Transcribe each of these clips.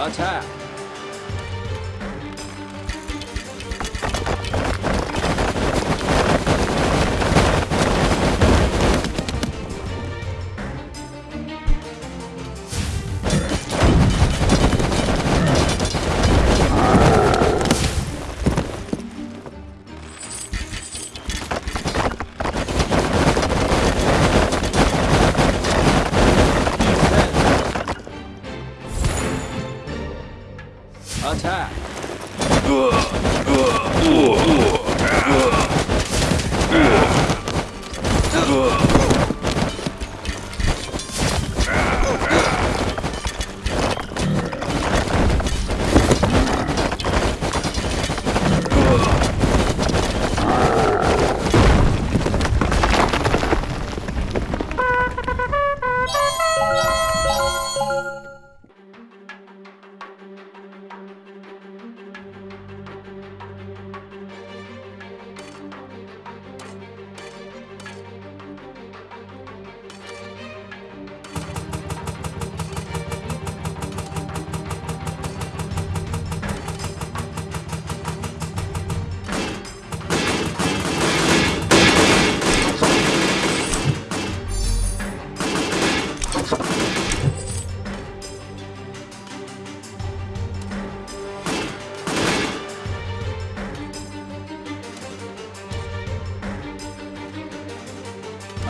Attack! Attack!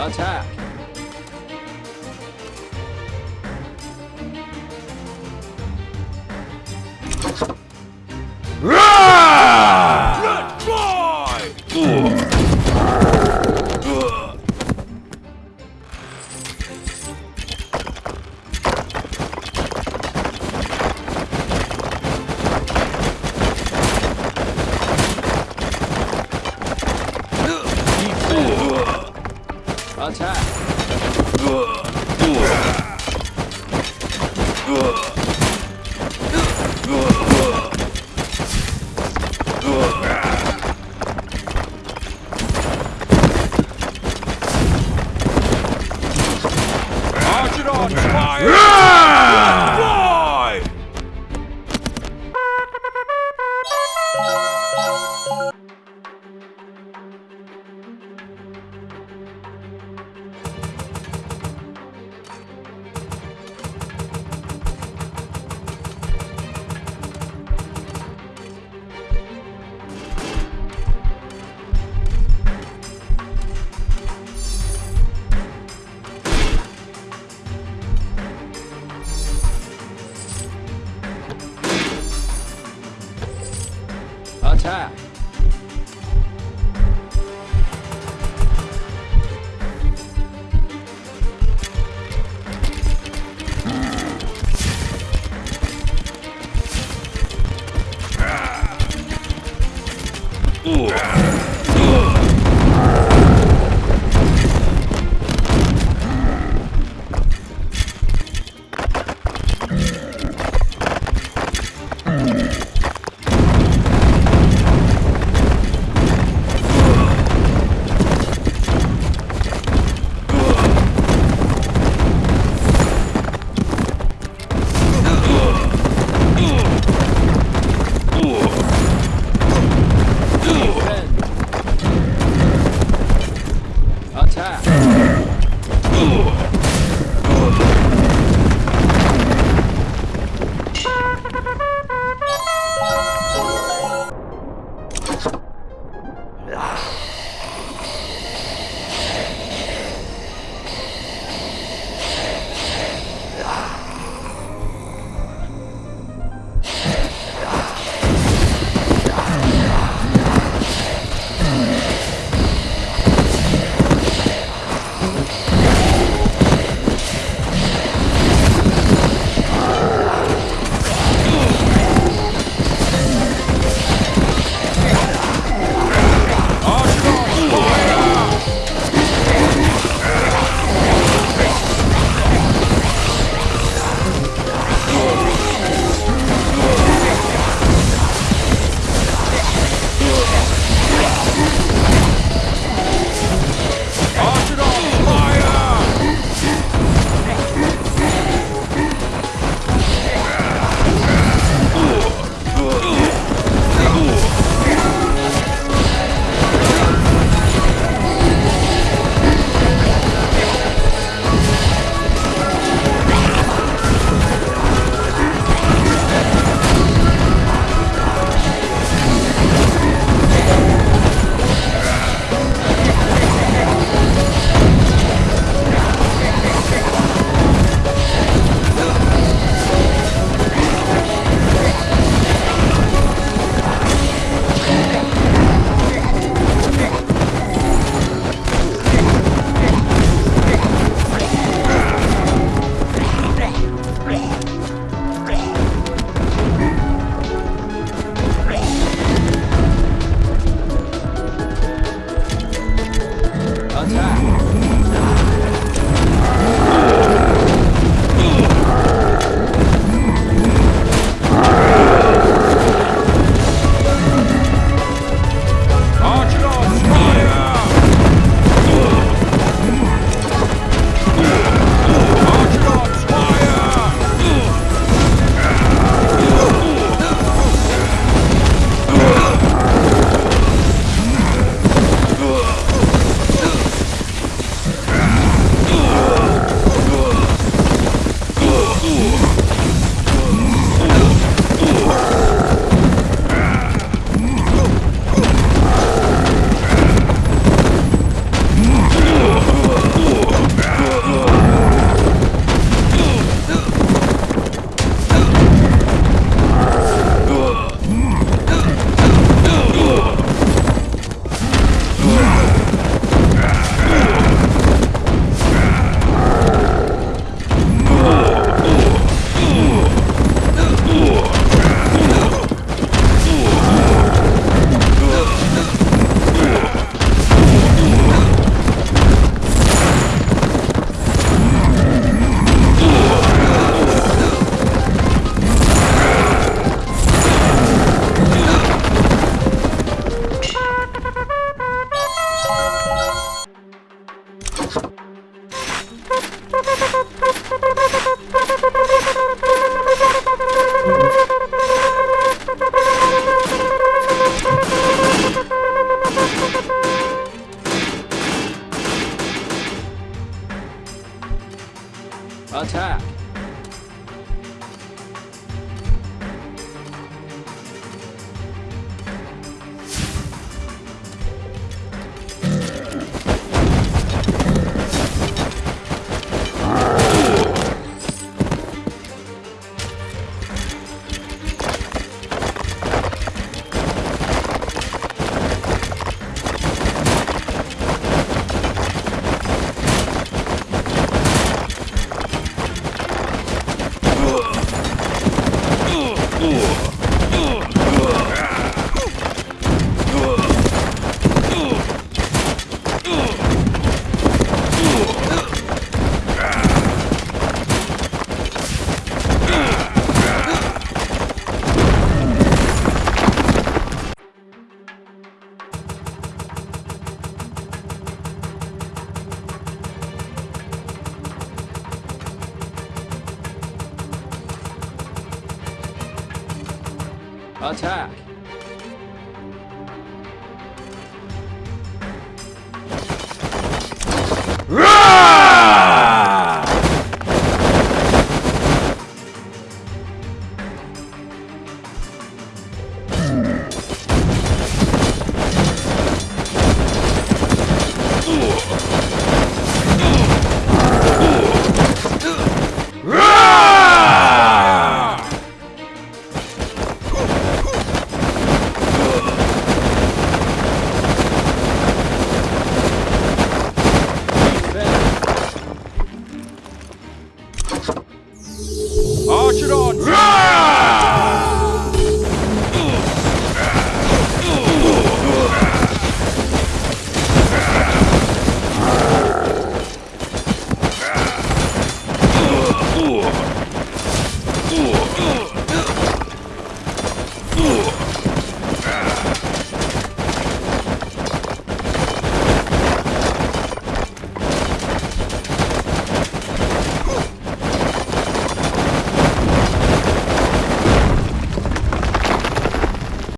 Attack! Attack! Brasil. Attack! Arch it on!